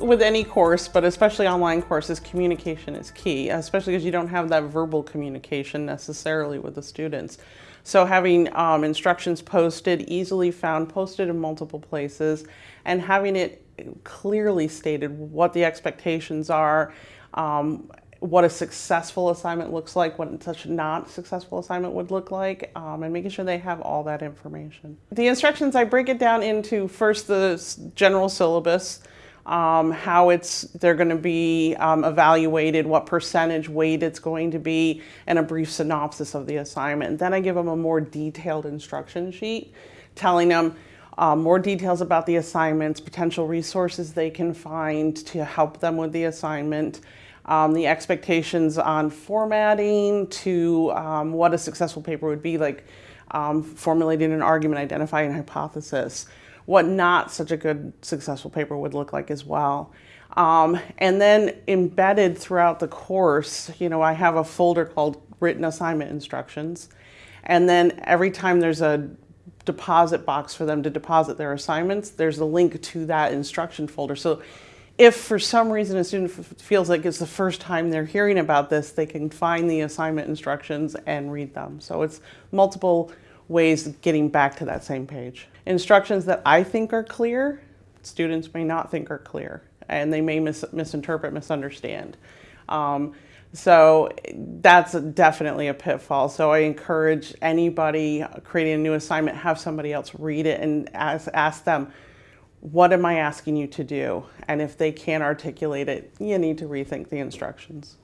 with any course, but especially online courses, communication is key, especially because you don't have that verbal communication necessarily with the students. So having um, instructions posted, easily found, posted in multiple places, and having it clearly stated what the expectations are, um, what a successful assignment looks like, what such not successful assignment would look like, um, and making sure they have all that information. The instructions, I break it down into first the general syllabus, um, how it's they're going to be um, evaluated, what percentage weight it's going to be, and a brief synopsis of the assignment. Then I give them a more detailed instruction sheet, telling them um, more details about the assignments, potential resources they can find to help them with the assignment, um, the expectations on formatting to um, what a successful paper would be, like um, formulating an argument, identifying a hypothesis, what not such a good successful paper would look like as well. Um, and then embedded throughout the course, you know, I have a folder called written assignment instructions. And then every time there's a deposit box for them to deposit their assignments, there's a link to that instruction folder. So if for some reason a student feels like it's the first time they're hearing about this, they can find the assignment instructions and read them. So it's multiple ways of getting back to that same page. Instructions that I think are clear, students may not think are clear, and they may mis misinterpret, misunderstand. Um, so that's definitely a pitfall. So I encourage anybody creating a new assignment, have somebody else read it and ask, ask them, what am I asking you to do? And if they can't articulate it, you need to rethink the instructions.